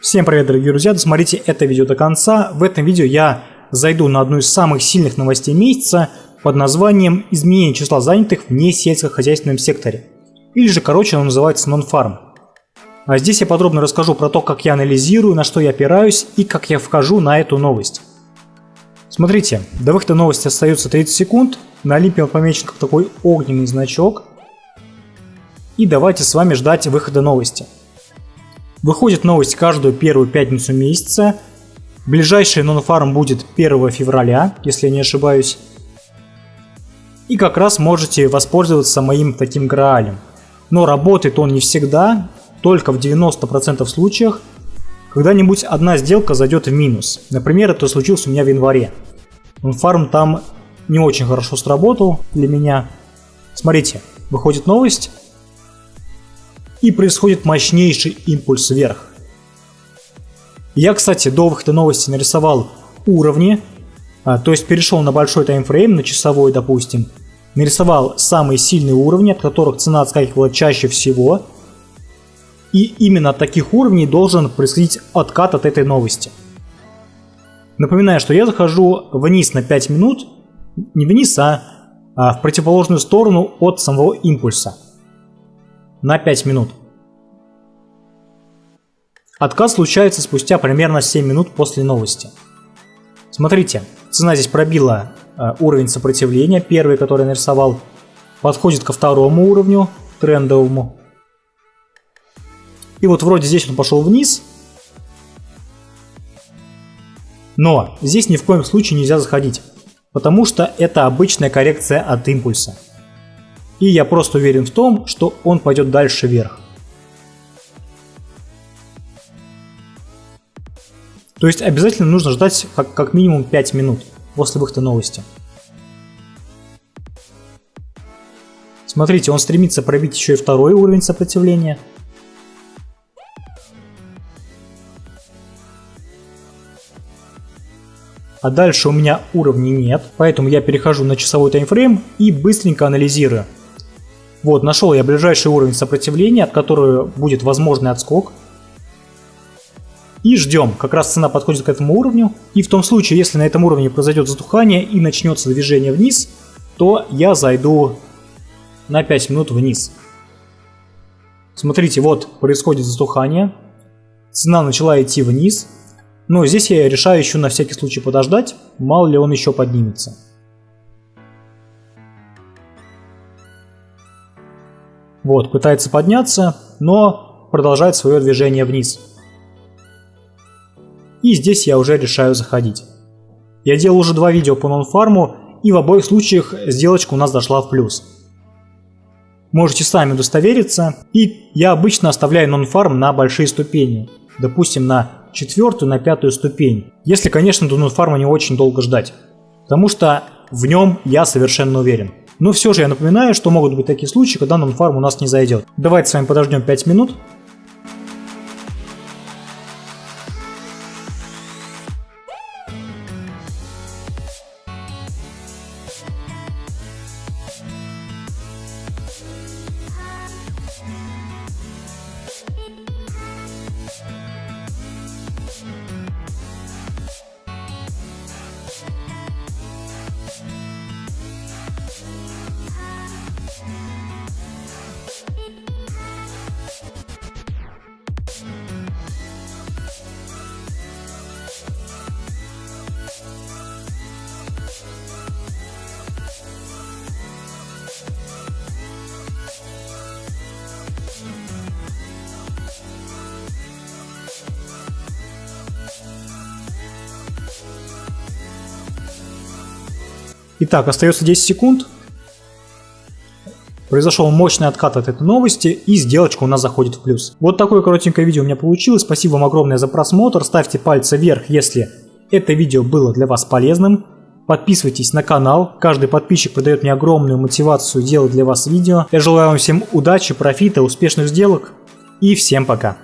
Всем привет, дорогие друзья, досмотрите это видео до конца. В этом видео я зайду на одну из самых сильных новостей месяца под названием «Изменение числа занятых в несельскохозяйственном секторе». Или же, короче, оно называется Non-Farm. А здесь я подробно расскажу про то, как я анализирую, на что я опираюсь и как я вхожу на эту новость. Смотрите, до выхода новости остается 30 секунд. На Олимпе он помечен как такой огненный значок. И давайте с вами ждать выхода новости. Выходит новость каждую первую пятницу месяца. Ближайший нонфарм будет 1 февраля, если я не ошибаюсь. И как раз можете воспользоваться моим таким граалем. Но работает он не всегда, только в 90% случаях. Когда-нибудь одна сделка зайдет в минус. Например, это случилось у меня в январе. Нонфарм там не очень хорошо сработал для меня. Смотрите, выходит новость, и происходит мощнейший импульс вверх. Я, кстати, до выхода новости нарисовал уровни, а, то есть перешел на большой таймфрейм, на часовой, допустим, нарисовал самые сильные уровни, от которых цена отскакивала чаще всего, и именно от таких уровней должен происходить откат от этой новости. Напоминаю, что я захожу вниз на 5 минут, не вниз, а, а в противоположную сторону от самого импульса на 5 минут. Отказ случается спустя примерно 7 минут после новости. Смотрите, цена здесь пробила э, уровень сопротивления, первый, который я нарисовал, подходит ко второму уровню, трендовому. И вот вроде здесь он пошел вниз, но здесь ни в коем случае нельзя заходить, потому что это обычная коррекция от импульса. И я просто уверен в том, что он пойдет дальше вверх. То есть обязательно нужно ждать как, как минимум 5 минут после выхода новости. Смотрите, он стремится пробить еще и второй уровень сопротивления. А дальше у меня уровней нет, поэтому я перехожу на часовой таймфрейм и быстренько анализирую. Вот, нашел я ближайший уровень сопротивления, от которого будет возможный отскок. И ждем, как раз цена подходит к этому уровню. И в том случае, если на этом уровне произойдет затухание и начнется движение вниз, то я зайду на 5 минут вниз. Смотрите, вот происходит затухание. Цена начала идти вниз. Но здесь я решаю еще на всякий случай подождать, мало ли он еще поднимется. Вот, пытается подняться, но продолжает свое движение вниз. И здесь я уже решаю заходить. Я делал уже два видео по нонфарму, и в обоих случаях сделочка у нас дошла в плюс. Можете сами удостовериться. И я обычно оставляю нонфарм на большие ступени. Допустим, на четвертую, на пятую ступень. Если, конечно, до нонфарма не очень долго ждать. Потому что в нем я совершенно уверен. Но все же я напоминаю, что могут быть такие случаи, когда нонфарм у нас не зайдет. Давайте с вами подождем 5 минут. Итак, остается 10 секунд. Произошел мощный откат от этой новости и сделочка у нас заходит в плюс. Вот такое коротенькое видео у меня получилось. Спасибо вам огромное за просмотр. Ставьте пальцы вверх, если это видео было для вас полезным. Подписывайтесь на канал. Каждый подписчик придает мне огромную мотивацию делать для вас видео. Я желаю вам всем удачи, профита, успешных сделок и всем пока.